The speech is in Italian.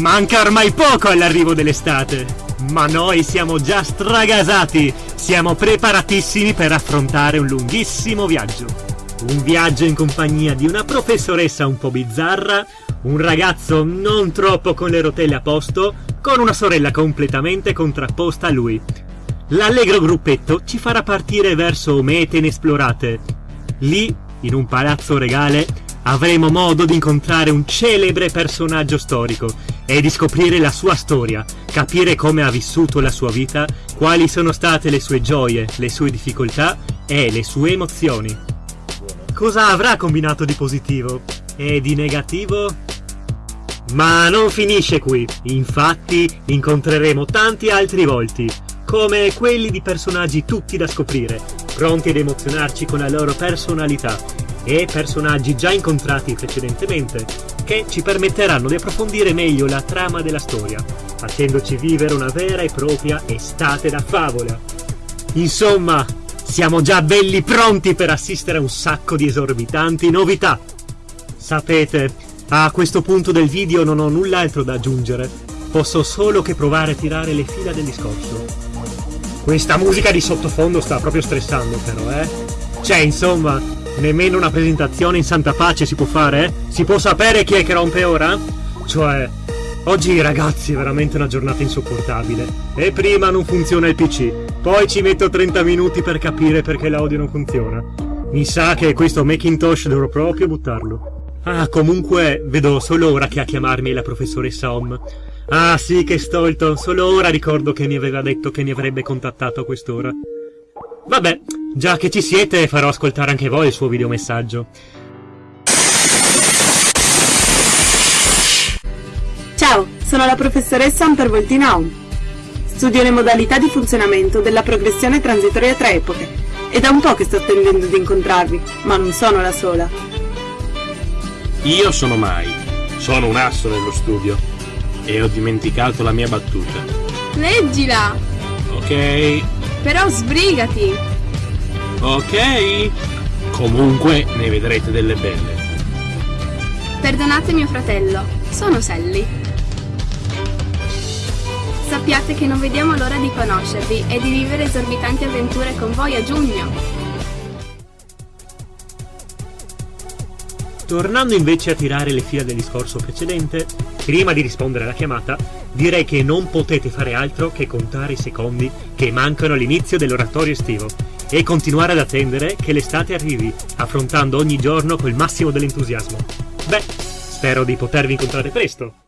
Manca ormai poco all'arrivo dell'estate, ma noi siamo già stragasati, siamo preparatissimi per affrontare un lunghissimo viaggio. Un viaggio in compagnia di una professoressa un po' bizzarra, un ragazzo non troppo con le rotelle a posto, con una sorella completamente contrapposta a lui. L'allegro gruppetto ci farà partire verso mete inesplorate. Lì, in un palazzo regale, avremo modo di incontrare un celebre personaggio storico e di scoprire la sua storia, capire come ha vissuto la sua vita, quali sono state le sue gioie, le sue difficoltà e le sue emozioni. Cosa avrà combinato di positivo? E di negativo? Ma non finisce qui, infatti incontreremo tanti altri volti, come quelli di personaggi tutti da scoprire, pronti ad emozionarci con la loro personalità, e personaggi già incontrati precedentemente, che ci permetteranno di approfondire meglio la trama della storia, facendoci vivere una vera e propria estate da favola. Insomma, siamo già belli pronti per assistere a un sacco di esorbitanti novità. Sapete, a questo punto del video non ho null'altro da aggiungere, posso solo che provare a tirare le fila del discorso. Questa musica di sottofondo sta proprio stressando però, eh? Cioè, insomma, nemmeno una presentazione in santa pace si può fare? Si può sapere chi è che rompe ora? Cioè, oggi ragazzi è veramente una giornata insopportabile. E prima non funziona il PC, poi ci metto 30 minuti per capire perché l'audio non funziona. Mi sa che questo Macintosh dovrò proprio buttarlo. Ah, comunque vedo solo ora che a chiamarmi la professoressa Om. Ah, sì, che stolto. Solo ora ricordo che mi aveva detto che mi avrebbe contattato a quest'ora. Vabbè, già che ci siete, farò ascoltare anche voi il suo videomessaggio. Ciao, sono la professoressa Ampervoltina Om. Studio le modalità di funzionamento della progressione transitoria tra epoche. È da un po' che sto attendendo di incontrarvi, ma non sono la sola. Io sono Mai, sono un asso nello studio e ho dimenticato la mia battuta. Leggila! Ok. Però sbrigati! Ok. Comunque ne vedrete delle belle. Perdonate mio fratello, sono Sally. Sappiate che non vediamo l'ora di conoscervi e di vivere esorbitanti avventure con voi a giugno. Tornando invece a tirare le fila del discorso precedente, prima di rispondere alla chiamata, direi che non potete fare altro che contare i secondi che mancano all'inizio dell'oratorio estivo e continuare ad attendere che l'estate arrivi, affrontando ogni giorno col massimo dell'entusiasmo. Beh, spero di potervi incontrare presto.